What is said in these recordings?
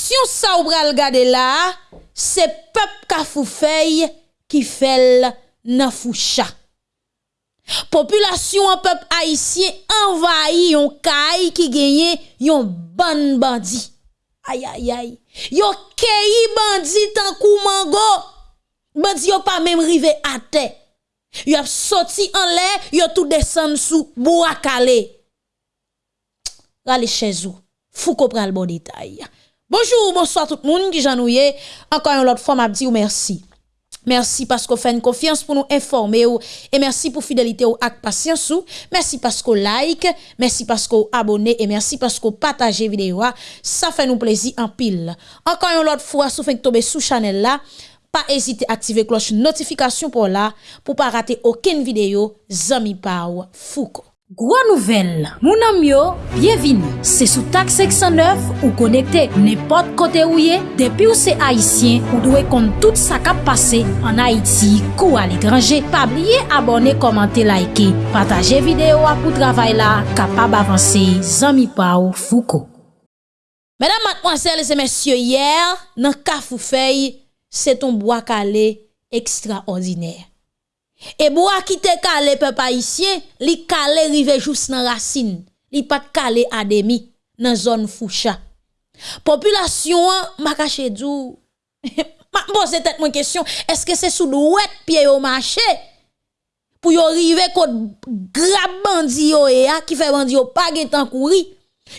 action ça ou pral gade là, c'est peuple ka foufeuille qui fait nan foucha. Population en peuple haïtien envahi yon kay qui gagne yon ban bandit. Aïe aïe aïe. Yo keyi bandit tan kou mango. Bandit yo pas même rivé à terre. Yo ap sorti en l'air, yo tout descend sous bois calé. Rale chez vous. Fou ko pral bon détail. Bonjour, bonsoir tout le monde qui j'ennuyé. Encore une autre fois, m'a dit merci. Merci parce qu'on fait une confiance pour nous informer et merci pour fidélité ou ak patience ou. Merci parce qu'on like, merci parce qu'on abonne et merci parce qu'on partage vidéo. Ça fait nous plaisir en pile. Encore une autre fois, si vous tomber sous channel là, pas hésiter à activer cloche notification pour là pour pas rater aucune vidéo Zami Pau Foucault. Gwa nouvel, mounan myo, byevini, se sou tak 609 ou konekte nepot kote ou ye, depi ou se Haitien ou dwe kont tout sa kap pase an Haiti kou al ekranje. Pabliye abone, komante, laike, pataje video apou travay la, kapab avanse, zami pa ou fuko. Mèdam matpwansel se mèsyo yèr, nan kafou fey, se ton boakale ekstraordinèr. E bo a kite kale pe pa isye, li kale rive jous nan rasin, li pat kale ademi nan zon foucha. Populasyon an, makache djou, ma pose tet mwen kesyon, eske se sou dwet piye yo mache, pou yo rive kote grab bandi yo e a, ki fe bandi yo page tan kouri,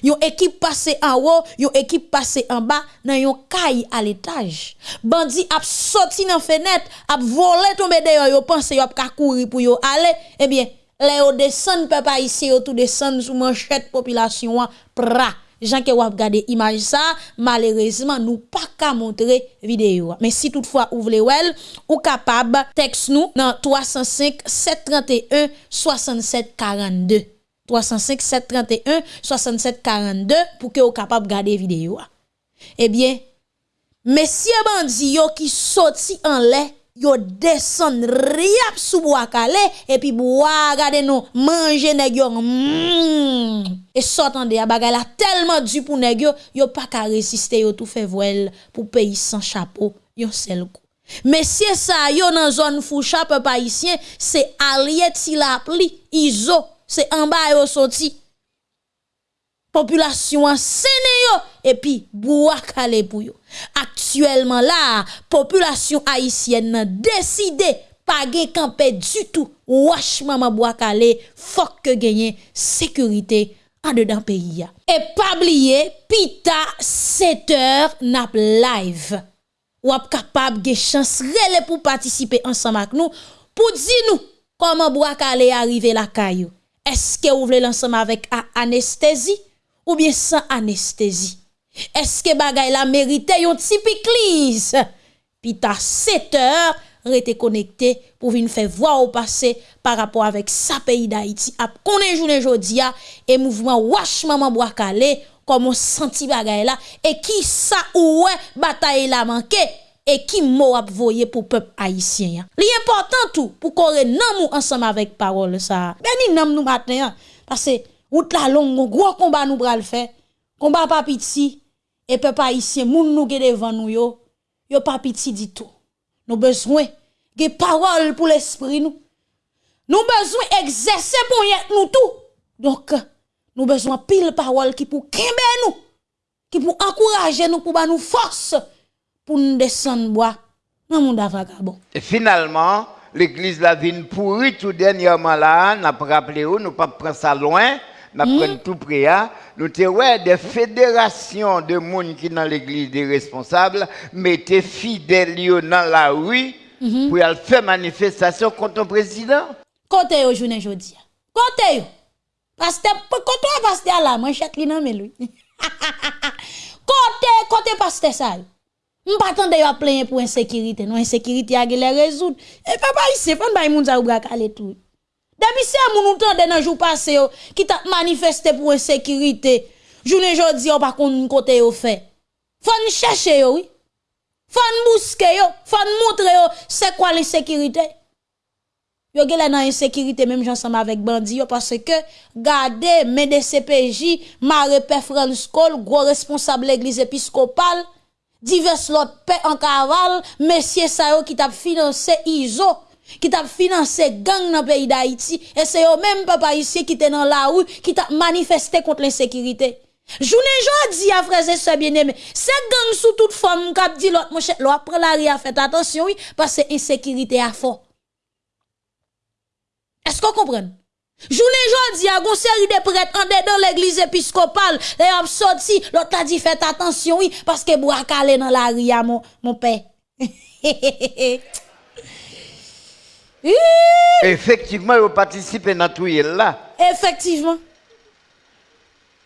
Yon équipe passé en haut, yon équipe passé en bas, dans yon caille à l'étage. Bandi a sorti dans fenêtre, a volé tomber dehors, yo pense yo a courir pour yo aller. Eh bien, les yo descend papa ici, yo tout descend sous manchette population pra. Jean que wap gade image ça, malheureusement nous pas qu'à montrer vidéo. Mais si toutefois ou voulez well, ou capable texte nous dans 305 731 67 42. 305 731 67 42 pour que vous capable garder vidéo. Eh bien, messieurs bandits qui sorti en lait, yo descend riap sous bois calé et puis bois regardez nous manger nèg. Mm. Et s'entendez a bagay la tellement du pour nèg yo, pas qu'à résister yo tout fait voile pour pays sans chapeau, yo seul coup. Messieurs ça yo dans zone foucha peuple haïtien, c'est Aliet Tilapli, Iso se anba yo soti. Populasyon an sene yo, epi bouak ale pou yo. Aktuelman la, populasyon Haitien nan deside pa gen kampe du tout. Wache maman bouak ale, fok ke genyen sekurite an de dan peyi ya. E pabliye, pita 7 or nap live. Wap kapab gen chans rele pou patisipe ansan mak nou, pou di nou koman bouak ale arrive la kayo. Eske ou vle lansam avèk anestezi ou bien san anestezi? Eske bagay la merite yon tipik liz? Pi ta 7 or, rete konekte pou vin fè vwa ou pase par rapport avèk sa peyi da iti ap konen jounen jodi ya e mouvman wache maman boakale komon santi bagay la e ki sa ouwe batay la manke? Et qui m'a voyé pour peuple haïtien. L'important tout pour qu'on nan ensemble avec parole ça. Ben nam nous matin parce que route la longue gros combat nous bral faire. Combat pas petit et peuple haïtien moun nous devant nous yo yo pas petit du tout. Nous besoin de parole pour l'esprit nous. Nous besoin exercer pour nous tout. Donc nous besoin pile parole qui pour kembe nous, qui pour encourager nous pour nous force pour nous descendre bois dans monde vagabond. Et finalement, l'église la vine pourri tout dernièrement là, n'a pas rappelé où, nous pas prendre ça loin, n'a mm. tout près hein. Nous ouais des fédérations de monde qui dans l'église des responsables mettaient fidèles dans la rue mm-hmm. pour aller faire manifestation contre le président. Côté au journée jodi. Côté Pasteur, côté pasteur là, manchette li nan lui. Côté côté pasteur ça. Mpatan de yo plenye pou insekirite, nou insekirite a gele rezoud. E pe pa yise, fan bay moun za ou brak ale tou. Depi se a moun outan de nan jou pase yo, ki ta manifeste pou insekirite, jounen jodi yo pa kon kote yo fe. Fan chèche yo, oui. Fan bouske yo, fan montre yo, se kwa l'insekirite. Yo gele nan insekirite, menm jansam avèk bandi yo, parce ke gade, mède CPJ, mare pe franskol, gwo responsable l'eglise episkopal, divers l'autre paix en cavale, messieurs ça qui t'a financé ISO, qui t'a financé gang dans le pays d'Haïti et c'est eux même papa ici qui était dans la rue qui t'a manifesté contre l'insécurité. Journée jodi à frères et sœurs bien-aimés, c'est gang sous toute forme qui dit l'autre mon cher, après la ria fait attention oui parce que insécurité a fort. Est-ce qu'on comprend? Journée jodi a gon série de prêtres en dans l'église épiscopale, et a sorti, l'autre a dit faites attention oui parce que bois calé dans la ria mon mon père. Effectivement, ils participent à tout là. Effectivement.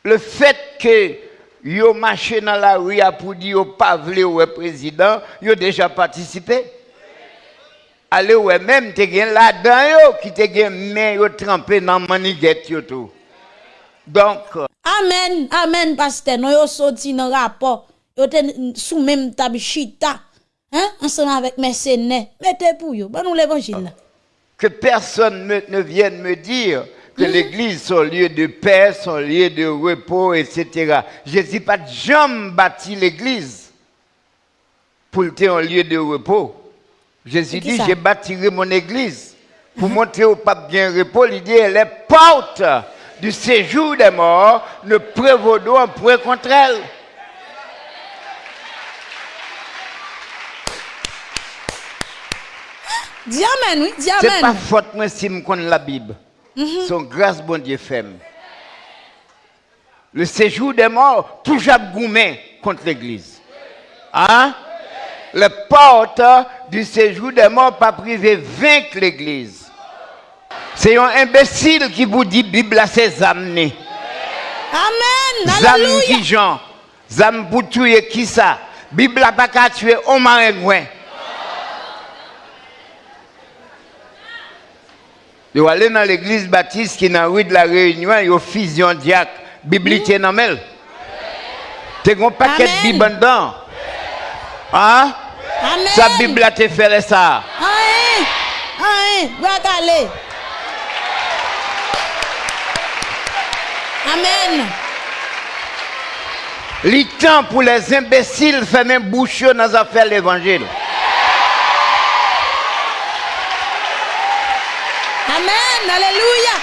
Le fait que yo marché dans la rue pour dire pas le président, yo déjà participé. Allez ouais même te gen là-dedans yo qui te gen main yo trempé dans maniguette yo tout. Donc Amen, amen pasteur, nous yo sorti dans rapport. Yo te sous même table chita. Hein, ensemble avec mercenaires. Mettez pour yo, ba nous l'évangile que personne ne vienne me dire que mhm. l'église, son lieu de paix, son lieu de repos, etc. Jésus pas jamais bâti l'église pour être un lieu de repos. Jésus dit, j'ai bâtiré mon église pour mhm. montrer au pape bien repos. L'idée, les portes du séjour des morts ne prévaudront point contre elle. Diamen, oui, diamen. C'est pas faute moi si je connais la Bible. Mm Son grâce, bon Dieu, fait. Le séjour des morts, toujours goumé contre l'église. Hein? Les portes du séjour des morts, pas privé, vaincre l'église. C'est un imbécile qui vous dit Bible à ses amenés. Amen. Zam qui Jean. Zam pour tuer qui ça? Bible n'a pas qu'à tuer au marin Yo aller dans l'église baptiste qui est dans la rue de la Réunion, yo fusion diacre, biblique dans mel. Tu as un paquet de Bible dedans. Hein? Amen. Sa Bible a te fait ça. Amen. Amen. Amen. Amen. Le temps pour les imbéciles faire même bouche dans les affaires de l'évangile. Alléluia.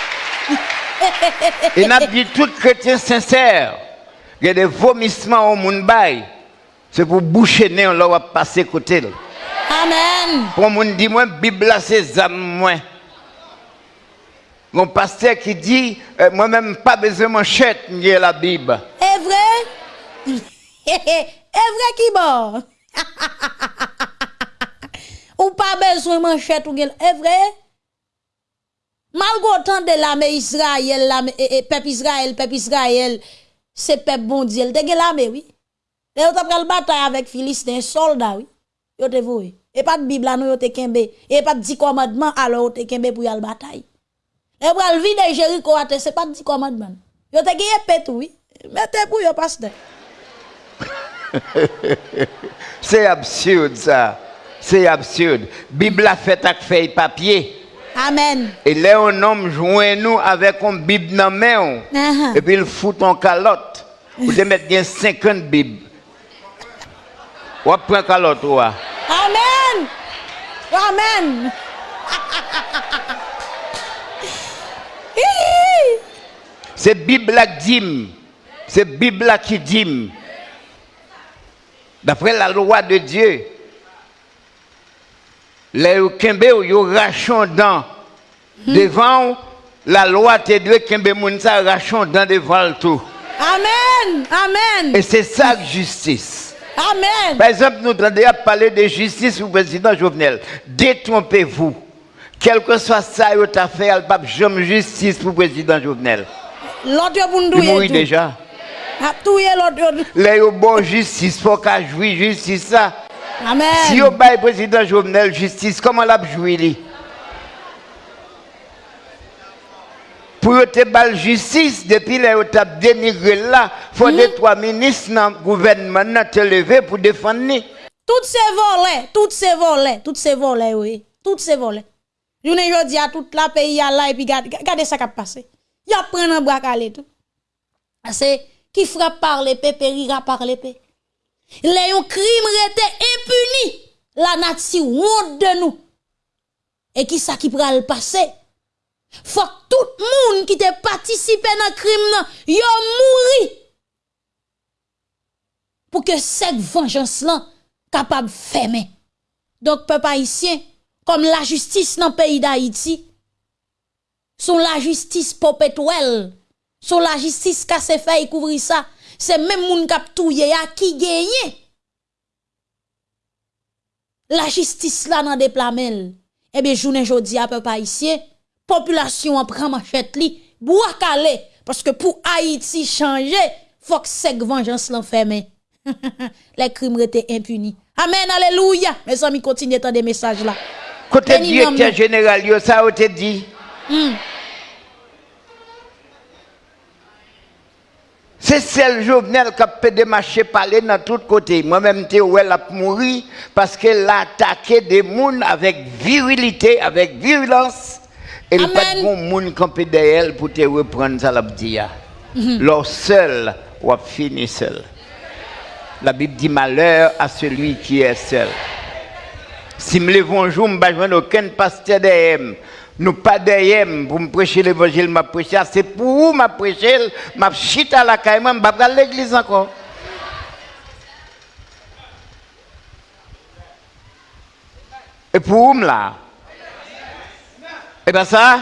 Et n'a dit tout chrétien sincère, il y a des vomissements au monde c'est pour boucher nez on va passer côté. Amen. Pour mon dit moi Bible c'est âme moi. Mon pasteur qui dit euh, moi-même pas besoin de manchette, j'ai la Bible. Est vrai? Est vrai qui bon? ou pas besoin de manchette ou est vrai? Malgré autant de l'armée Israël, l'armée, peuple Israël, peuple Israël, c'est peuple bon Dieu. Te l'armée, oui. Et vous avez bataille avec Philistin, soldat, oui. Yo te voué. Et pas de Bible, nous yo te kembe. Et pas de 10 commandements, alors te kembe pour y aller bataille. Et pour le vide Jéricho, c'est pas de 10 commandements. Yo te gagné pète, oui. Mettez pour yo pasteur. c'est absurde, ça. C'est absurde. Bible a fait avec feuille papier. Amen. Et là, un homme joint nous avec une Bible dans la main. Uh-huh. Et puis il fout en calotte. Vous devez mettre 50 Bibles. Ou prend calotte. Amen. Amen. C'est Bible qui dit. C'est Bible qui dit. D'après la loi de Dieu, les kembe yo rachon dans devant la loi te doit kembe moun sa rachon dans devant tout. Amen. Amen. Et c'est ça justice. Amen. Par exemple, nous entendons parler de justice au président Jovenel. Détrompez-vous. Quel que soit ça, vous avez fait, le pape, j'aime justice pour le président Jovenel. L'autre Il mourit déjà. Ah, tout est l'autre. Là, il bon justice, faut qu'il jouer justice ça. Amen. Si vous avez président Jovenel justice, comment l'a joué Pour te bal justice, depuis vous avez dénigré là, il faut que trois ministres dans le gouvernement te lever pour défendre. Toutes ces volets, toutes ces volets, toutes ces volets, oui. Toutes ces volets. Journée jodi à toute la pays à là et puis regardez ça qui a passé. Y a prendre un bras calé tout. C'est qui frappe par l'épée périra par l'épée. Les crime rete impuni. La nature honte de nous. Et qui ça qui pral passer? Fok tout moun ki te patisipe nan krim nan, yo mouri. Pou ke sek venjans lan kapab feme. Dok pe pa isyen, kom la justis nan peyi da iti, son la justis popetwel, son la justis kase fey kouvri sa, se men moun kap touye ya ki genye. La justis la nan deplamel. Ebe jounen jodi a pe pa isyen, population prend machette li, bois calé parce que pour Haïti changer, faut que cette vengeance l'enferme. Les crimes étaient impunis. Amen, alléluia. Mes amis, continuez à des messages là. Côté directeur général, ça a été dit. Hmm. C'est celle Jovenel qui a pu démarcher parler dans tous côtés. Moi-même, je elle a mouru parce qu'elle a attaqué des gens avec virilité, avec violence. Et il n'y a pas de monde qui peut derrière pour te reprendre ça, la mhm. Leur seul, ou fini seul. La Bible dit malheur à celui qui est seul. Si me lève un jour, je ne aucun pasteur derrière. Nous pas derrière pour me prêcher l'évangile, m'a prêcher. C'est pour vous m'a prêcher, m'a chita à la caille, m'a pas l'église encore. Et pour vous là? Et bien ça,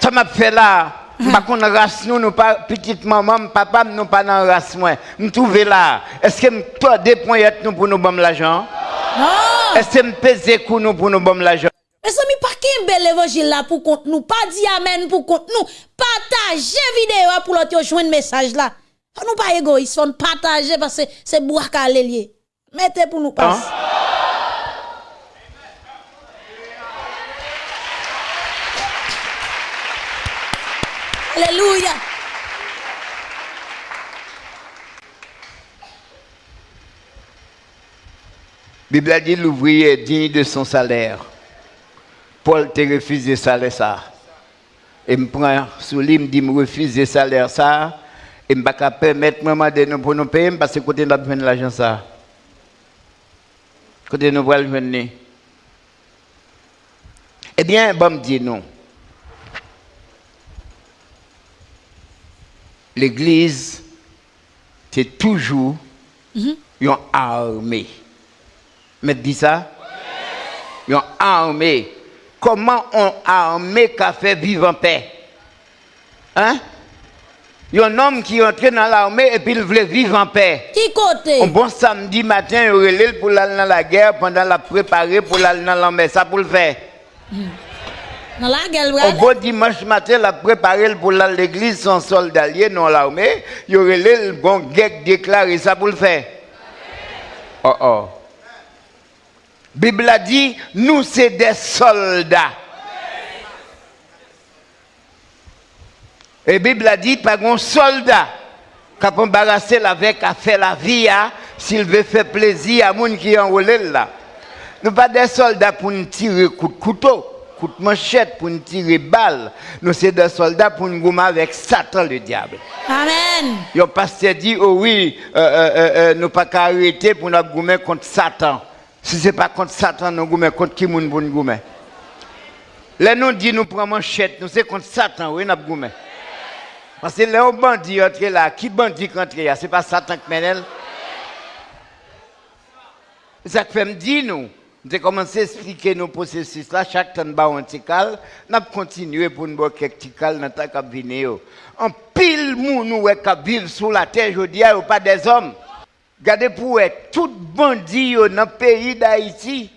ça m'a fait là. Par contre, race nous, nous pas petite maman, papa, nous pas dans race moi. Nous trouver là. Est-ce que toi deux points nous pour nous bon l'argent? Est-ce que me pèse nous pour nous bon l'argent? Mais ça pas qu'un bel évangile là pour compte nous, pas dit amen pour compte nous. Partagez vidéo pour l'autre joindre message là. Nous pas égoïste, on partager parce que c'est boire lié. Mettez pour nous passer. Alléluia. Bible a dit l'ouvrier est digne de son salaire. Paul te refusé salaire ça. Et me prend sous lui, me dit me refuser salaire ça. Et me pas permettre moi de nous pour nous payer parce que côté nous besoin de l'argent ça. Côté nous voulons venir. Eh bien, bon me dit non. L'église, c'est toujours mm une armée. Mais dis ça? Une armée Comment on armé qu'a fait vivre en paix? Hein? Il y a un homme qui est entré dans l'armée et puis il voulait vivre en paix. Qui côté? Un bon samedi matin, il relève pour aller dans la guerre pendant la préparer pour aller dans l'armée. Ça pour le faire. Dans la guerre, Un bon dimanche matin, il a préparé pour l'église son soldat dans l'armée. Il relève le bon guerre déclaré. Ça pour le faire. Oh oh. Bible a dit, nous c'est des soldats. Et Bible a dit, pas un soldat qui a embarrassé avec à faire la vie, hein, s'il veut faire plaisir à gens qui en là. Nous pas des soldats pour nous tirer coup de couteau, coup de manchette, pour nous tirer balle. Nous sommes des soldats pour nous gommer avec Satan le diable. Amen. Le pasteur dit, oh oui, euh, euh, euh, nous pas qu'à arrêter pour nous gommer contre Satan. Si ce n'est pas contre Satan, nous goumé contre qui nous goumé. Là, nous dit nous prenons manchette, nous c'est contre Satan, oui, nous goumé. Parce que là, on bandit entre là, qui bandit entre là, ce n'est pas Satan qui mène. Ça fait me dire nous. Nous avons commencé à expliquer nos processus là, chaque temps de un nous avons continué pour nous boire quelques petits dans le temps venir. En pile, nous, qui vivent sous la terre, je dis, pas des hommes. Regardez pour être, tout bandit dans le pays d'Haïti,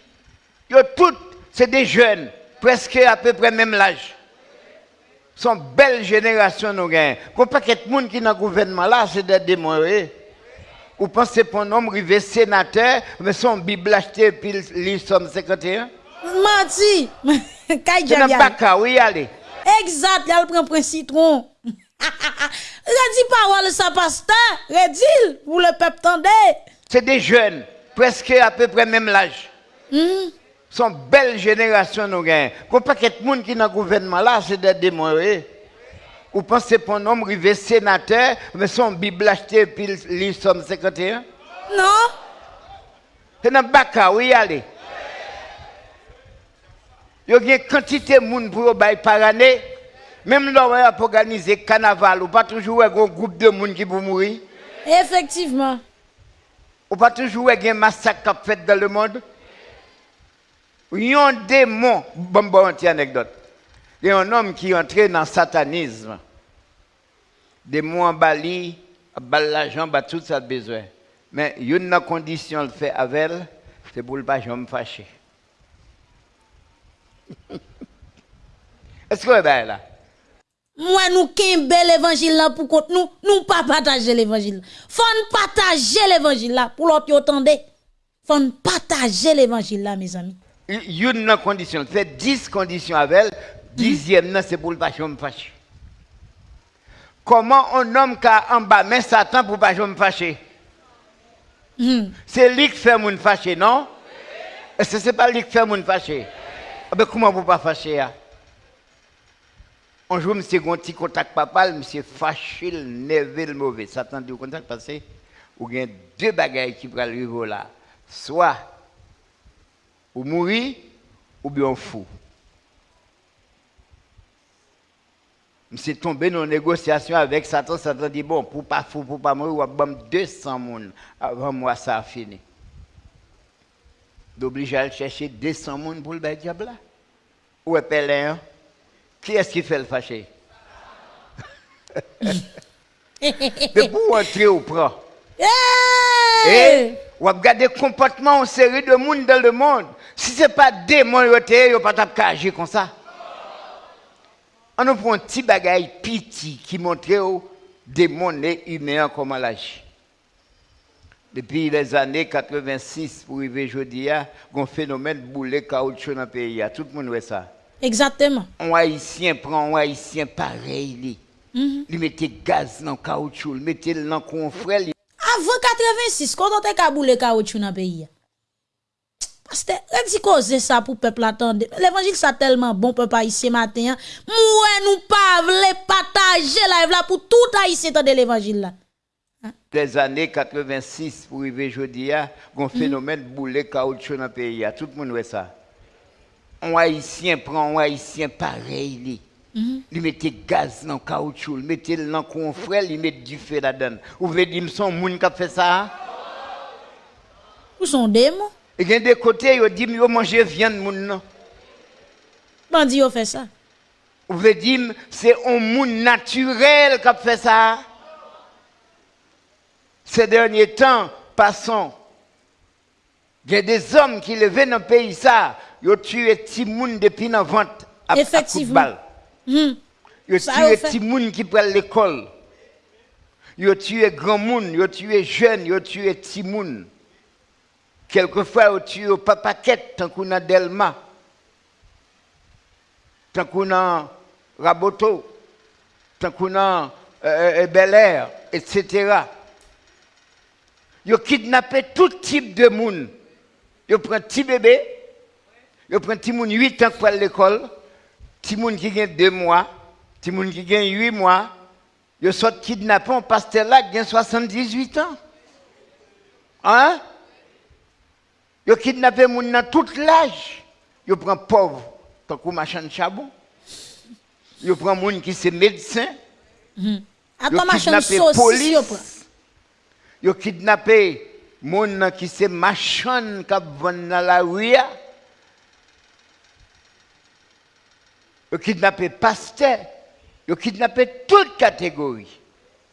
tout, c'est des jeunes, presque à peu près même l'âge. Sont belle génération nous gagnons. Qu'on pas que monde qui dans le gouvernement là, c'est des démons. Vous pensez pour un homme arrivé sénateur, mais son Bible acheté puis lui somme 51? Mati, C'est un pas oui, allez. Exact, il prend un citron. Redis parole ça pasteur, redis pour le peuple tendez. C'est des jeunes, presque à peu près même l'âge. Hmm. Son belle génération nous gagne. Qu'on pas de monde qui dans le gouvernement là, c'est des démons. Ou pensez pour un homme arrivé sénateur, mais son Bible acheté puis il somme 51? Non? C'est dans le bac, oui, allez. Il y a une quantité de monde pour par année. Même là, on a organiser carnaval, ou pas toujours un groupe de monde qui pour mourir. Effectivement. Ou pas toujours un massacre fait dans le monde. Il y a un démon. Bon, bon, une anecdote. Il y a un homme qui est entré dans le satanisme. Démon en Bali, bal l'argent, bah, tout ça besoin. Mais il y a une condition le fait avec elle, c'est pour ne pas me fâcher. Est-ce que vous êtes là? Moi, nous bel évangile là pour contre nous, nous pas partager l'évangile. Faut partager l'évangile là pour l'autre entendre. Faut partager l'évangile là, mes amis. Il y a une condition, fait 10 conditions avec elle, dixième, non, c'est pour ne pas me fâcher. Comment un homme qui a en bas, mais Satan pour ne pas me fâcher? Hmm. C'est lui qui fait mon fâcher, non? Est-ce que ce n'est pas lui qui fait mon fâcher? Ah ben, comment vous pas fâcher? hein? Un jour, monsieur un petit contact papa, monsieur fâché, le nerveux, le mauvais. Satan dit au contact parce que vous avez deux bagailles qui peuvent arriver là. Soit ou mourir, ou bien fou. Monsieur tombé dans une négociation avec Satan. Satan dit bon, pour pas fou, pour pas mourir, on va 200 personnes avant moi, ça a fini. D'obliger à aller chercher 200 personnes pour le diable là. Où est Pélin? Qui est-ce qui fait le fâché? Mais pour entrer au prend. Et Hey! ou regarder le comportement en série de monde dans le monde. Si ce n'est pas démon, il n'y a pas de agir comme ça. On nous prend un petit bagaille petit qui montre démons et humains comment l'agir. Depuis les années 86 pour arriver aujourd'hui, il y a un phénomène de boulet caoutchouc dans le pays. Tout le monde voit ça. Exactement. Un haïtien prend un haïtien pareil. Il mettait gaz dans le caoutchouc, il mettait dans le confrère. Avant 86, quand on te kaboule caoutchouc dans le pays. On dit cause ça pour peuple attendre. L'évangile ça tellement bon peuple haïtien matin. Moi nous pas vle partager live là pour tout haïtien de l'évangile là. Les années 86 pour arriver aujourd'hui, il y a un phénomène boulet caoutchouc dans le pays. Tout le monde voit ça. Un haïtien prend un haïtien pareil. lui. Il mettait gaz dans le caoutchouc, il mettait dans le confrère, il mettait du feu là-dedans. Vous voulez dire son monde qui a fait ça? Où sont démons? Et il y a des côtés, ils disent que manger viande moun. Bandi yo fait ça. Vous voulez dire que c'est un monde naturel qui a fait ça? Ces derniers temps, passons. Il y a des hommes qui levaient dans le pays ça, ils ont tué petit monde depuis la vente à, de Effectivement. Hmm. Ils ont tué petit monde qui prend l'école. Ils ont tué grand monde, ils ont tué jeunes, ils ont tué petit monde. Quelquefois, ont tué au papaquette, tant qu'on a Delma, tant qu'on a Raboto, tant qu'on a euh, euh, Bel Air, etc. Ils kidnappé tout type de monde. Ils prennent un petit bébé, ils prennent un petit monde 8 ans pour l'école, petit monde qui a 2 mois, petit monde qui a 8 mois. Ils sont kidnappés, un pasteur là qui a 78 ans. Hein? Ils ont kidnappé les gens dans tout l'âge. Ils prennent pauvre, tant que machin de charbon. Ils prennent les gens qui sont médecins. Kidnappé sauce, yo prend. police. Yo kidnappé moun qui se machan qui vend dans la rue. Yo kidnappé pasteur. Yo kidnappé toute catégorie.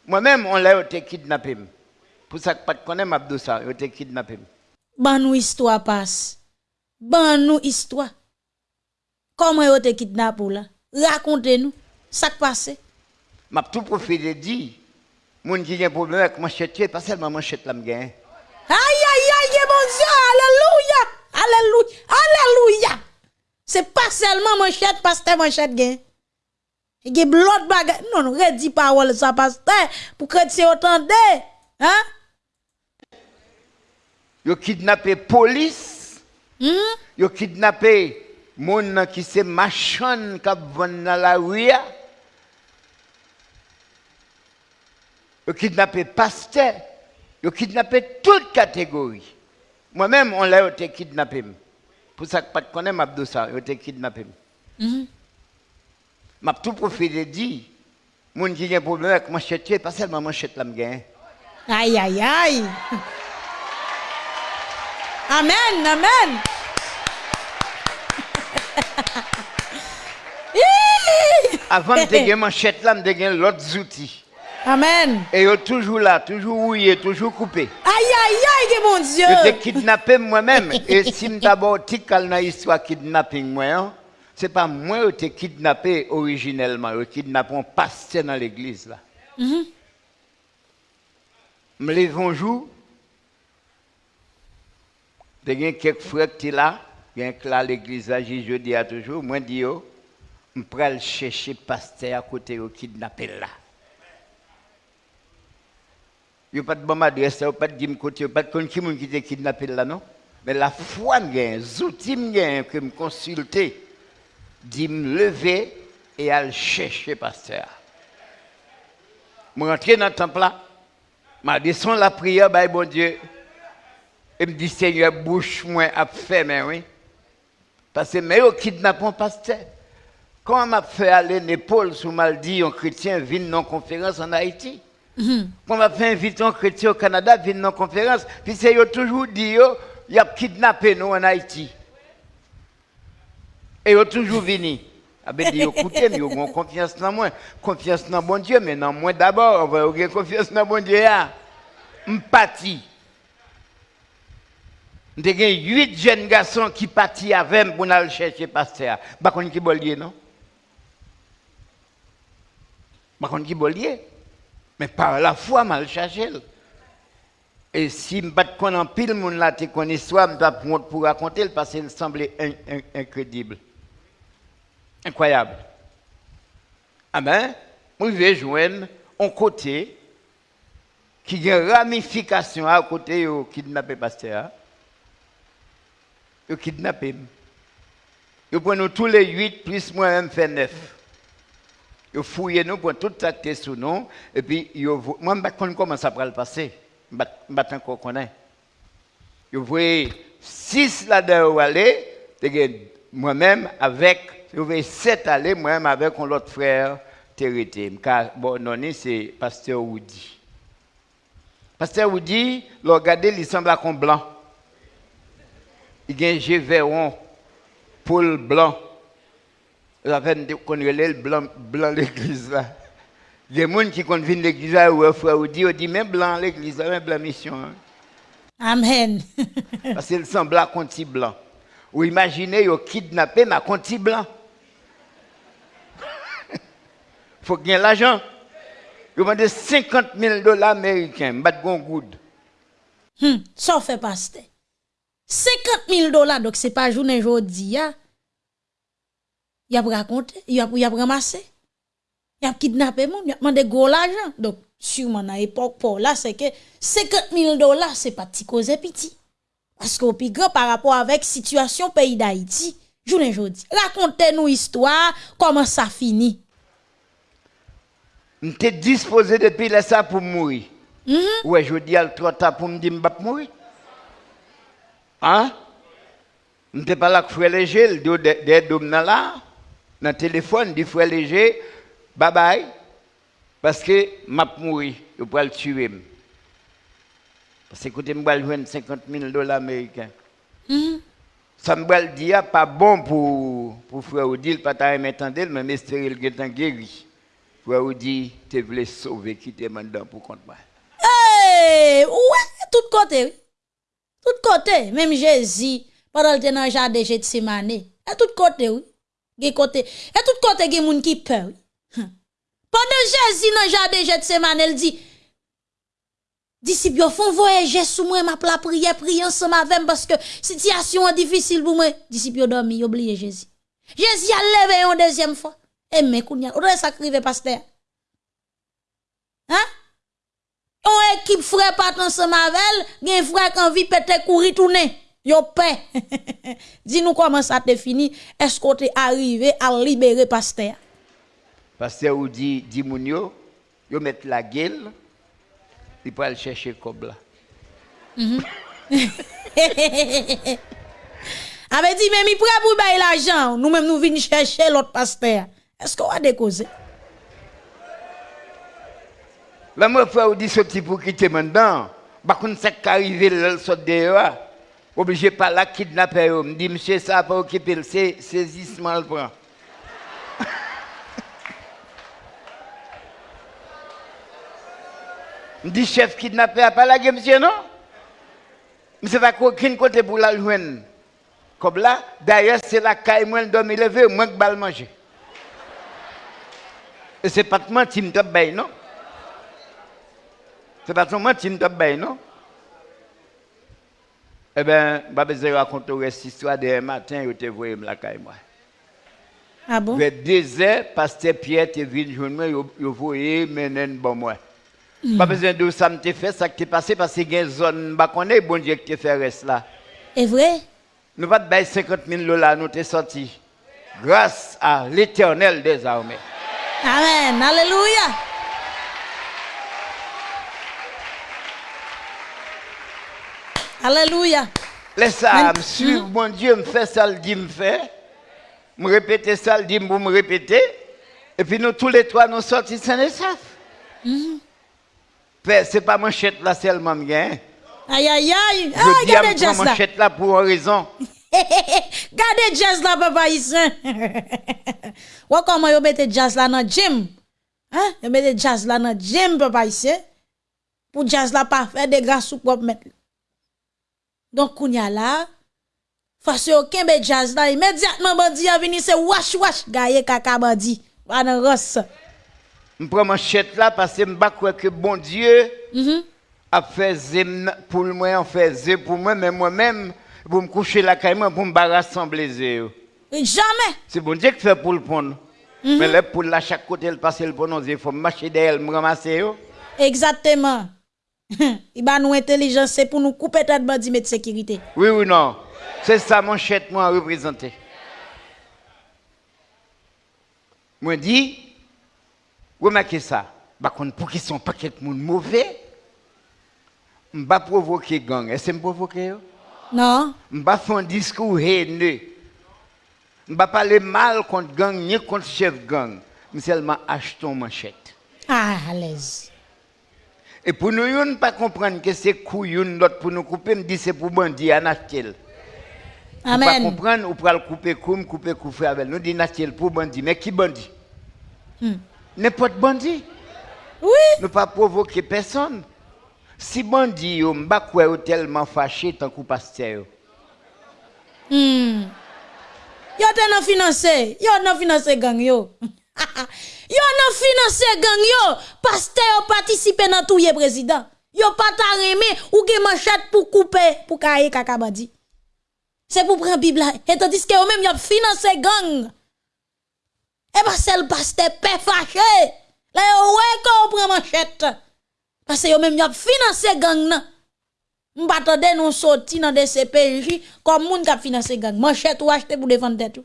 Moi-même, on l'a été kidnappé. Pour ça que pas de connaître Abdou ça, yo été kidnappé. Ban nous histoire passe. Ban nous histoire. Comment yo te kidnappé là? Racontez-nous. Ça qui passe. M'a tout profité dit, moun qui a un problème avec manchette, pas seulement manchette là m'gain. Aïe, aïe, aïe, mon Dieu, alléluia, alléluia, alléluia. C'est pas seulement manchette, pasteur manchette gain. Il y a l'autre bagage. Non, non, redis parole ça, pasteur, pour que tu entende. Hein? Yo kidnappé police, Ils ont kidnappé moun qui se machan qui vend dans la rue. Ils ont kidnappé pasteur. Ils ont kidnappé toute catégorie. Moi-même, on l'a été kidnappé. Pour ça que pas de connaître m'a ça, ils ont été kidnappé. M'a tout profité dit, moun qui a un problème avec manchette, pas seulement manchette là. Aïe, aïe, aïe. Amen, amen. Avant de gagner manchette là, de gagner l'autre outils. Amen. Et sont toujours là, toujours rouillé, toujours coupé. Aïe, aïe, aïe, mon Dieu. Je t'ai kidnappé moi-même. Et si je d'abord dans l'histoire kidnapping, moi, hein, c'est pas moi qui t'ai kidnappé originellement. Je kidnappé un pasteur dans l'église là. Je me lève un jour. Il y a quelques frères qui sont là. Il a l'église je dis à toujours. Moi, je dis, je vais chercher pasteur à côté de kidnappé là. Il n'y a pas de bonne adresse, il n'y a pas de côté, il n'y a pas de qui qui t'a kidnappé là, non? Mais la foi, les outils que me consulter, dit me lever et aller chercher pasteur. Je rentre dans le temple là, je descends la prière, bah, bon Dieu, et me dit, Seigneur, bouche moi à fermer, oui. Parce que mais au kidnappement pasteur. Quand m'a fait aller l'épaule sous mal dit un chrétien vient dans conférence en Haïti. Quand m'a fait inviter un chrétien au Canada vient dans conférence, puis c'est toujours dit il a kidnappé nous en Haïti. Et il toujours venu. Ah ben dit écoutez, mais ont confiance dans moi, confiance dans bon Dieu, mais dans moi d'abord, on va avoir confiance dans bon Dieu. M'pati. J'ai huit jeunes garçons qui partent avec pour aller chercher pasteur. Par contre, qui bollier, non? Par contre, qui bollier? Mais par la foi, mal chercher. Et si je ne pas en pile, mon là, tu connais histoire, je pour raconter parce qu'il semblait incroyable. Incroyable. Ah ben, je vais joindre un côté qui a une ramification à côté de kidnappé pasteur. Ils kidnappé. Ils prennent tous les huit, plus moi-même fait neuf. Ils fouillent nous pour tout ça sous nous. Et puis, moi, je ne sais pas comment ça va le passer. Je ne sais pas encore connaître. Là-dedans aller, moi-même avec, je vois sept aller, moi-même avec un autre frère, Térité. Car, bon, non, c'est Pasteur Woody. Pasteur Woody, le regarder, il semble comme blanc il y a un Gévéron, Paul Blanc. Vous avez le blanc, blanc l'église là. Il y a des gens qui viennent l'église là, ou frère, ou dit, dit, même blanc l'église là, même blanc mission. Hein. Amen. Parce qu'il semble à conti blanc. Ou imaginez, ils ont kidnappé ma conti blanc. Il faut gagner l'argent. Ils demandé 50 000 dollars américains, bat good. Hmm, ça fait pasteur. 50 000 dollars, donc c'est pas journée aujourd'hui. Il a raconté, il a, il a ramassé, il a kidnappé, il a demandé gros l'argent. Donc, sûrement, à l'époque, pour là, c'est que 50 000 dollars, c'est pas petit cause petit. Parce qu'au plus grand par rapport avec situation pays d'Haïti, journée aujourd'hui. Racontez-nous histoire, comment ça finit. M'étais disposé depuis là ça pour mourir. Mm -hmm. Ouais, je dis à trop tard pour me dire mourir. Hein? Je ne pas là que frère léger, le des dômes là, dans le téléphone, dit frère léger, bye bye, parce que m'a mouru, je peux le tuer. Parce que je vais jouer 50 000 dollars américains. Mm-hmm. Ça me dit, pas bon pour, pour frère Odile, pas ta m'entendre, mais espérer le est guéri. Frère Odile, tu voulais sauver, qui te maintenant pour compte moi. Hey, ouais, tout côté? Tout côté, même Jésus, pendant le dans le jardin de Gethsemane, à tout côté, oui. Gen côté, et tout côté gen moun qui peur. Hum. Pendant Jésus dans le jardin de Gethsemane, il dit Disciples font voyager sous moi m'a la prière prier ensemble avec parce que situation est difficile pour moi. Disciples dormi, oublié Jésus. Jésus a levé une deuxième fois. Et mais kounya, ou ça crive pasteur? Hein? On équipe frère pas ensemble avec, gen frère qui envie péter courir tourner. Yo paix. Dis-nous comment ça te fini. Est-ce qu'on t'est arrivé à libérer pasteur? Pasteur ou dit, dit moun yo, yo met la gueule, il peut aller chercher comme là. Avait dit, mais mi prêt pour bailler l'argent. Nous-mêmes, nous venons chercher l'autre pasteur. Est-ce qu'on va décauser? Là, moi, frère, ou dit petit pour quitter maintenant. Par contre, ça qui arrive, le sort dehors. Obligé par là, kidnapper. Me dit, monsieur, ça pas occuper le sais- saisissement, le prend. Me dit, chef kidnappé a pas la monsieur, non? C'est pas aucun côté pour la joindre. Comme là, d'ailleurs, c'est la caille, moi, le dormi levé, moi, que balle manger. Et c'est pas de mentir, me tape Se pa son manti nou tap bay, non? E ben, ba beze rakonte ou resti istwa de yon matin, yo te voye mlaka e mwa. Ah bon? Ve deze, paste piye te vin joun mwen, yo voye menen bon mwen. Ba beze de ou sa mte fe, sa ki te pase, pase gen zon bakone, bon diye ki te fe res la. E vre? Nou pat bay 50 000 lola, nou te soti. Grâce à l'éternel des armées. Amen. Alléluia. Alléluia. Laisse ça, suivre, mon Dieu, me fait ça, le dit, me fait. Me répéter ça, le dit, pour me répéter. Et puis nous tous les trois, nous sortis sains et saufs. Père, c'est pas manchette là seulement, me gagne. Aïe, aïe, aïe. Ah, regardez jazz là. manchette là pour une raison. Gardez jazz là, papa ici. Ou comment vous mettez jazz là dans le gym? Hein? Vous mettez jazz là dans le gym, papa ici. Pour jazz là pas faire des grâces ou propre mettre. Donc, kounya là, face aucun be jazz là, immédiatement bandi a venu c'est wash wash gaye kaka bandi. Va dans rosse. Je prends manchette là parce que je ne crois que bon Dieu Mhm. a fait zem pour moi, a fait pour moi, mais moi-même, pour me coucher la caille, pour me rassembler zé. Jamais. C'est bon Dieu qui fait pour le prendre. Mais là, pour la chaque côté, il passe le prendre, il faut marcher derrière, me ramasser. yo. Exactement. Il va nous intelligence, c'est pour nous couper tête bandit de sécurité. Oui ou non C'est ça mon chèque moi représenter. Moi dit remarquez ça. Bah pour qu'ils sont pas quelques monde mauvais. M'ba provoquer gang, est-ce me provoquer Non. M'ba faire un discours haineux. M'ba parler mal contre gang ni contre chef gang. Mais seulement achetons manchette. Ah, à l'aise. Et pour nous, ne pas comprendre que c'est couillon l'autre pour nous couper, me dit c'est pour bandit, anatel. Amen. Pour pas comprendre, ou pour le couper comme couper couper avec nous, dit anatel pour bandit, mais qui bandit hmm. N'importe bandit. Oui. Ne pas provoquer personne. Si bandit yo m'a quoi tellement fâché tant que pasteur. Hmm. Yo t'en financé, yo t'en financé gang yo. yo nan financer gang yo. Pasteur yo participer dans tout président. Yo pas ta ou ge manchette pour couper pour kaye kaka bandi. C'est pour prendre Bible. Et tandis que yo même yo financer gang. Et pas seul pasteur pe fâché. Là yo ouais qu'on prend manchette. Parce que yo même yo financer gang nan. M'attendais nous sorti dans des CPJ comme moun qui financé gang. Manchette ou acheter pour défendre ou.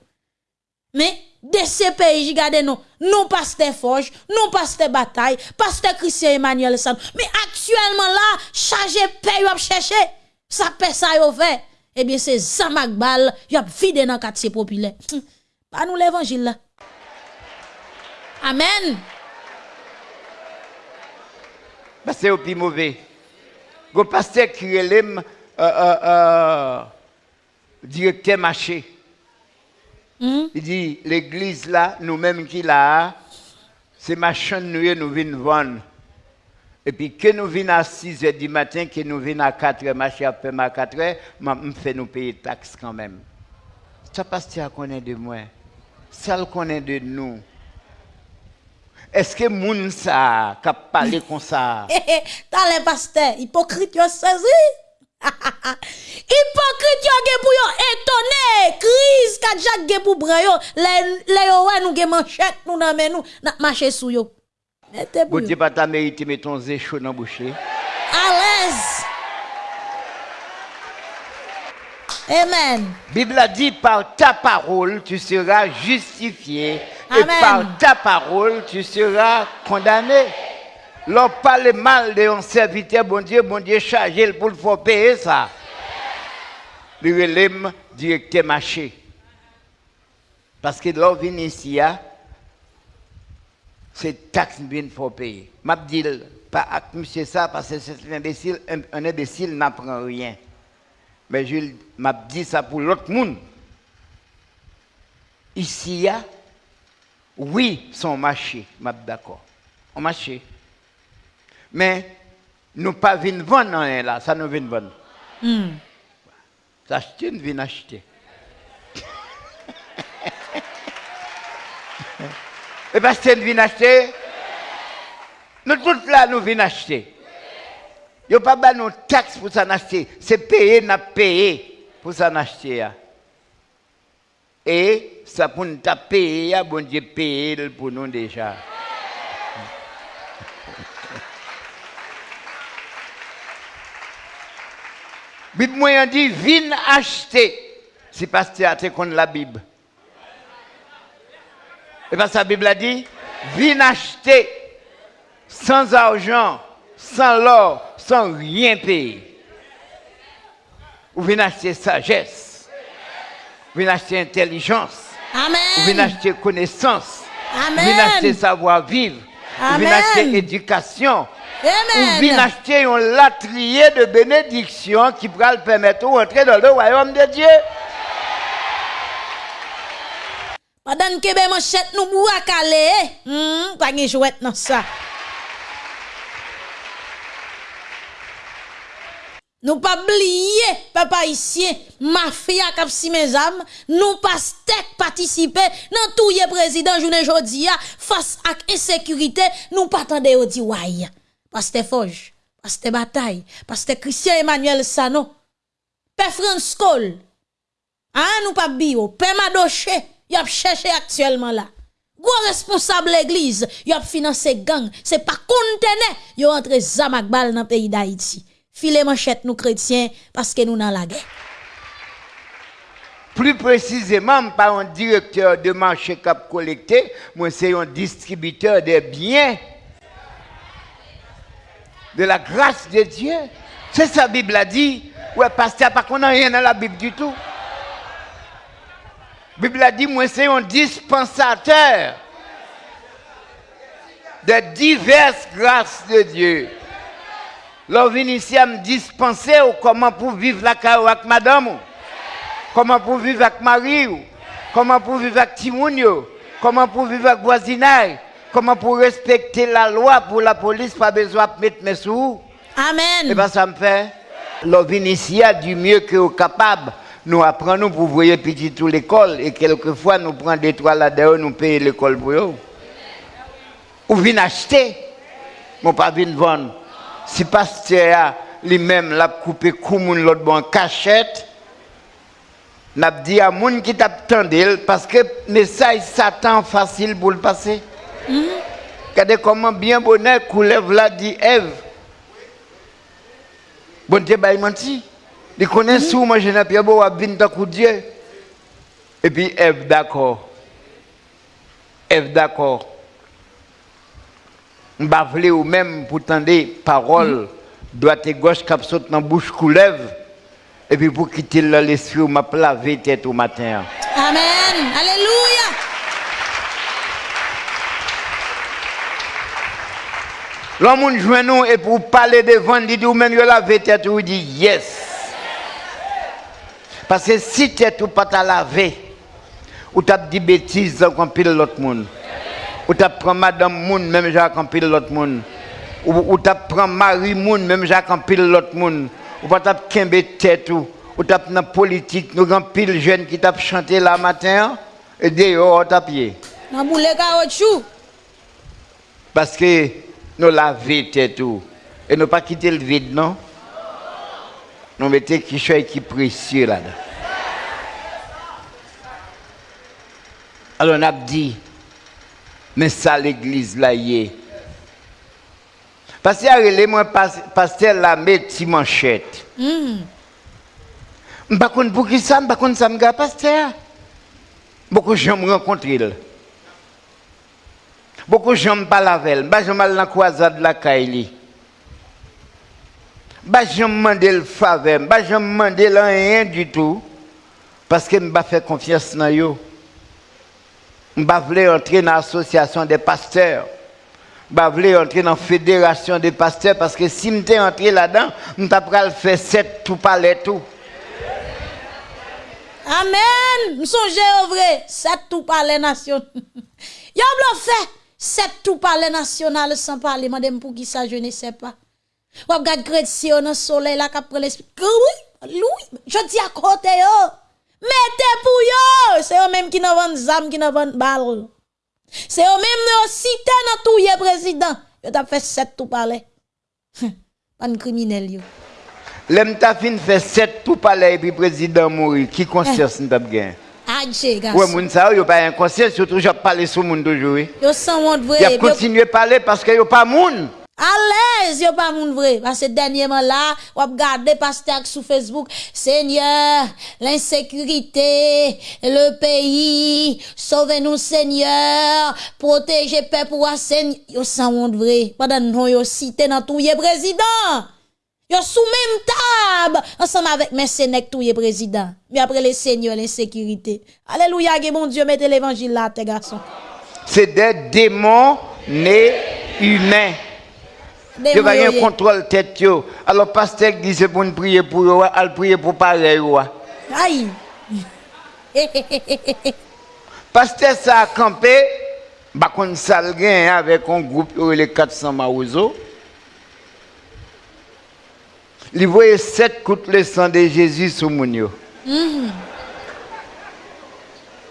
Mais des CPJ gardez nous, nous pasteur Forge, nous pasteur Bataille, pasteur Christian Emmanuel Sam. Mais actuellement là, chargé paye ou chercher. Ça paie ça yo fait. Eh bien c'est Zamak Bal, y a vide dans quartier populaire. Hum, Pas nous l'évangile là. Amen. Que c'est au plus mauvais. Le pasteur qui est euh, directeur marché. Hmm? Il dit, l'église là, nous-mêmes qui là, c'est machin nous nous venons vendre. Et puis que nous venons à 6 h du matin, que nous venons à 4 h, marché après à 4 h, me fait nous payer taxes quand même. Ça pasteur connaît de moi. Ça le connaît de nous. Est-ce que moun ça, qui parlé comme ça? T'as les pasteurs, hypocrite saisi? hypocrite yo ge pou yo étonné, crise ka jak ge pou bran yo, le yo wè nou ge manchette nou nan men nou, n'a marché sou yo. Pas ta mérité, mais ton zé chaud dans la bouche. À l'aise. Amen. Bible a dit par ta parole tu seras justifié et Amen. par ta parole tu seras condamné. L'on parle mal de un serviteur, bon Dieu, bon Dieu, chargé pour le faire payer ça. Le relève directeur marché. Parce que l'on vient ici, hein, c'est taxe bien faut payer. M'a dit pas avec monsieur ça parce que c'est un imbécile, un, imbécile n'apprend rien. Mais je dit ça pour l'autre monde. Ici, a, oui, son marché, m'a d'accord. On marché. Mais nous pas venir vendre rien là, ça nous vient vendre. S'acheter, nous venons acheter. Et parce que nous venons acheter, nous tous là, nous venons acheter. A pas de taxe pour s'en acheter. C'est payer, n'a payé pour s'en acheter. hein. Et ça pour nous payer, bon Dieu payer pour nous déjà. Bible moyen dit, viens acheter. Si pasteur a contre la Bible. Et parce que la Bible a dit, viens acheter sans argent, sans l'or, sans rien payer. Ou viens acheter sagesse. Ou viens acheter intelligence. Ou viens Amen. acheter connaissance. Ou Amen. viens acheter savoir-vivre. Ou viens Amen. acheter éducation. Ou viens Amen. acheter un latrier de bénédiction qui pourra le permettre de rentrer dans le royaume de Dieu. Pendant que ben manchette nous boua calé, hmm, pas gen jouet dans ça. Nous pas oublier, papa ici, mafia kap si mes âmes, nous pas stek participer dans tout président journée jodi a, face à insécurité, nous pas tande au di. Pasteur Foge, Pasteur Bataille, Pasteur Christian Emmanuel Sano, Père France Cole, Hein, nous pas bio, Père Madoche, y a cherché actuellement là. Gros responsable l'église, y financé gang, c'est pas conteneur, y a entré zamak bal dans le pays d'Haïti. Filet manchette nous chrétiens parce que nous dans la guerre. Plus précisément, pas un directeur de marché cap collecté, moi c'est un distributeur des biens de la grâce de Dieu. C'est ça la Bible a dit. Ouais, pasteur, pas qu'on a rien dans la Bible du tout. La Bible a dit, moi c'est un dispensateur de diverses grâces de Dieu. L'on ici à me dispenser comment pour vivre la carrière avec madame. Comment pour vivre avec Marie? Comment pour vivre avec Timoun yo? Comment pour vivre avec voisinage? Comment pour respecter la loi pour la police, pas besoin de mettre mes sous? Et Amen. bien ça me fait, l'on vient ici à du mieux que au capable. Nous apprenons pour voyer petit tout l'école et quelquefois nous prenons des trois là-dedans, nous payons l'école pour eux. Ou vient acheter, mais pas vendre. Si pasteur a lui-même l'a coupé comme l'autre bon cachette, n'a dit à moun qui t'attendait parce que message Satan facile pour le passer. Regardez comment bien bonheur coulève là dit Ève. Bon Dieu bah, il menti. Il connaît sous moi je n'ai pas beau à Dieu. Et puis Ève d'accord. Ève d'accord. M'ba vle ou même pour tendre parole droite et gauche cap saute dans bouche coulève. Et puis pour quitter l'esprit ou m'a lavé tête au matin. Amen. Alléluia. L'homme joint nous et pour parler devant, il dit ou même lavé tête ou dit yes. Parce que si tête ou pas t'a lavé, ou t'as dit bêtises comme pile l'autre monde. Ou t'as pris madame moun même j'ai comme pile l'autre monde. Ou, ou t'as pris mari moun même j'ai comme pile l'autre monde. Ou pas t'as kembe tête ou ou t'as dans politique nous grand pile jeunes qui t'a chanté là matin et dehors t'as pied. Parce que nous laver tête tout. Et nous pas quitter le vide, non? Nous mettons quelque chose qui est précieux là-dedans. Alors on a dit, mais ça l'église là y est. Parce que moi pasteur la met petite manchette. Je ne sais pas pour qui ça, je ne sais pas pasteur? Beaucoup de gens me rencontrent. Beaucoup de gens me parlent avec elle. Je mal dans la croisade de la Kaili. Je ne demande le faveur. Je ne demande rien du tout. Parce que je ne fais confiance dans eux. Je ne entrer dans l'association des pasteurs. Je voulais entrer dans la fédération des pasteurs parce que si je entré là-dedans, je vais faire sept tout parler tout. Amen. Je au vrai, sept tout parler national. Yo blo sept tout parler national sans parler, madame pour qui ça je ne sais pas. Ou regarde chrétien dans le soleil là prend l'esprit. Oui, oui, je dis à côté yo. Mettez pour yo, c'est eux même qui n'ont vendent zam, qui n'ont vendent balle. C'est eux même qui cité dans tout le président. Yo t'a fait sept tout parler. Pas de criminel yo. L'aime ta fait sept tout parler et puis président mourir. Qui conscience n'a pas gagné? Adje, garçon. Ouais, moun sa yo pas un conscience, surtout j'ai parlé sur moun toujours. Yo sans honte vrai. Il a continué à parler parce que yo pas moun. À l'aise, yo pas moun vrai. Parce que dernièrement là, on a regardé pasteur sur Facebook. Seigneur, l'insécurité, le pays, sauvez-nous Seigneur, protégez peuple ou Seigneur. Yo sans honte vrai. Pendant nous yo cité dans tout président. Yo sous même table, ensemble avec mes sénèques tout président. Mais après les seigneurs, l'insécurité. Alléluia, mon Dieu, mettez l'évangile là, tes garçons. C'est des démons nés humains. Je vais rien contrôle tête yo. Alors pasteur dit c'est pour prier pour eux, al prier pour pareil Aïe. pasteur ça a campé, bah sal gen avec un groupe les 400 maouzo. Il voyait sept coups le sang de Jésus sur mon yo. Mhm.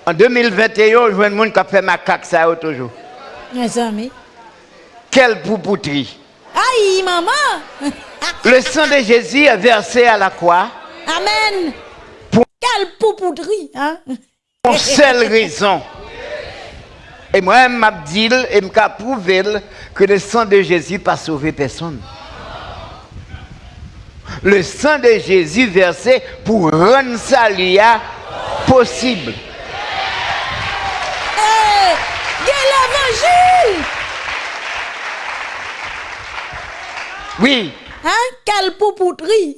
En 2021, je vois un monde qui a fait ma caque ça toujours. Mes amis. Quelle poupouterie. Aïe, maman. Le sang de Jésus est versé à la croix. Amen. Pour- Quelle poupouterie, hein? Pour seule raison. Et moi, je m'a dit et m'a prouvé que le sang de Jésus n'a pas sauvé personne. Le sang de Jésus versé pour rendre ça lia possible. Hey, l'évangile. Oui, Hein? Quelle poupouterie.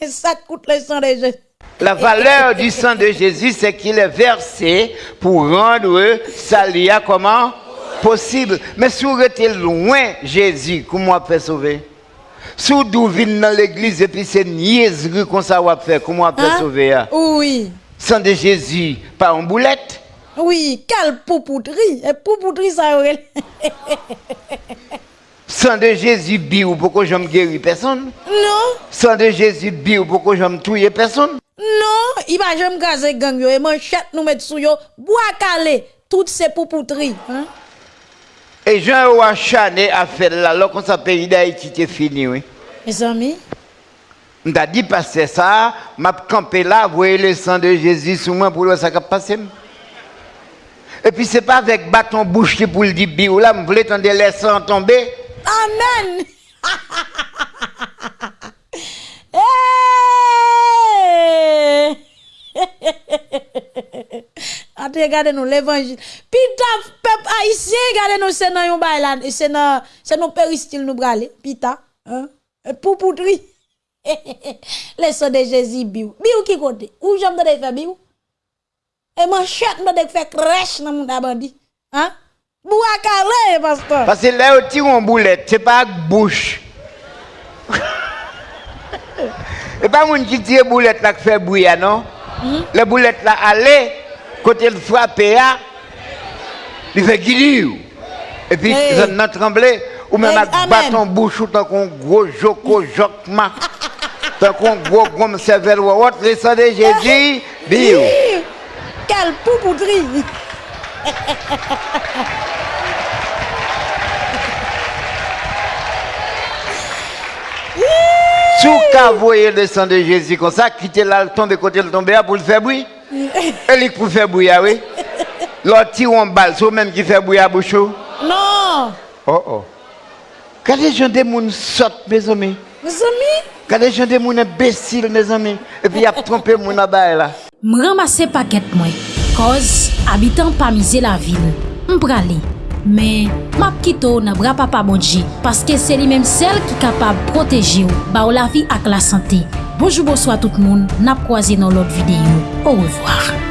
Ça coûte le sang de Jésus. la valeur du sang de Jésus, c'est qu'il est versé pour rendre ça lia comment? Possible. Mais si vous êtes loin Jésus, comment on peut sauver? Si vous venez dans l'église et puis c'est niaiserie qu'on ça va faire, comment on peut Hein? sauver? hein? Oui. Sang de Jésus, pas en boulette? Oui, quelle poupouterie. Et poupouterie, ça aurait. Sang de Jésus, biou, pourquoi je me guéris personne? Non, Sang de Jésus, biou, pourquoi je me tuer personne? non, il va jamais gazer gang yo et manchette nous mettre sous yo, bois calé, toutes ces poupouteries. Hein? Et Jean Ouachané a fait là, alors qu'on s'appelle pays d'Haïti, c'est fini, oui. Mes amis, On t'a dit passer ça, m'a campé là, voyez le sang de Jésus sur moi pour voir ça qui passe. Et puis c'est pas avec bâton bouche pour le dire biou là, je voulais les sangs tomber? Amen. Hey! Ate gade nou l'Evangil. Pi ta pep haisyen gade nou se nan yon bay lan. E se nan, se nan peristil nou brale. Pi ta. E Pou poutri. Le so de Jezi biw. Biw ki kote. Ou jom do de fe biw. E man chet do de fe kresh nan moun abandi. Ha? Bou akale, pastor. Pase le ou ti yon boulet. Se pa ak bouch. e pa moun ki tire boulet la kfe bouya, non? Mm -hmm. Le boulet la ale. Côté le frapper, ah, il fait guilou. Et puis, Hey. ça n'a tremblé. Ou même avec bâton bouche ou tant qu'on gros joko jokma. Tant qu'on gros gomme cervelle ou autre, le sang de Jésus, bio. Quelle poupouterie! Sous qu'à voyer le sang de Jésus comme ça, quitter là, tomber côté le tomber pour le faire bruit. Elik pou fè bouya we? Lò ti ou an bal, sou menm ki fè bouya bouchou? Non! Oh oh! Kade jande moun sot, me zomi? Me zomi? Kade jande moun embesil, me zomi? E pi ap trompe moun abay e la. M ramase paket mwen, koz abitan pa mize la vil. M prale, men map kito nan bra papa bodje, paske se li menm sel ki kapab proteje ou, ba ou la vi ak la sante. Bojou bojou tout moun, nap kwa zi nan lot videyo. Ou revoar.